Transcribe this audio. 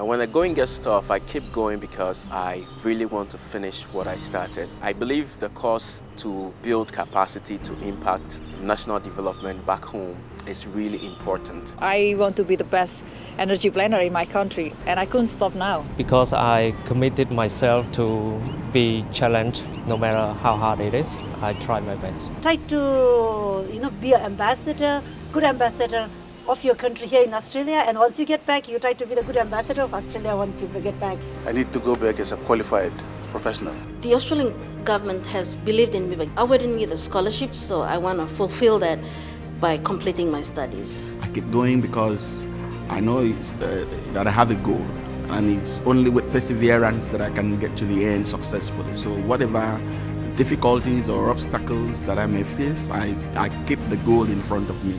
And when the going gets tough, I keep going because I really want to finish what I started. I believe the course to build capacity to impact national development back home is really important. I want to be the best energy planner in my country and I couldn't stop now. Because I committed myself to be challenged no matter how hard it is, I try my best. Try to you know, be an ambassador, good ambassador of your country here in Australia and once you get back you try to be the good ambassador of Australia once you get back. I need to go back as a qualified professional. The Australian government has believed in me but I wouldn't need a scholarship so I want to fulfill that by completing my studies. I keep going because I know uh, that I have a goal and it's only with perseverance that I can get to the end successfully. So whatever difficulties or obstacles that I may face, I, I keep the goal in front of me.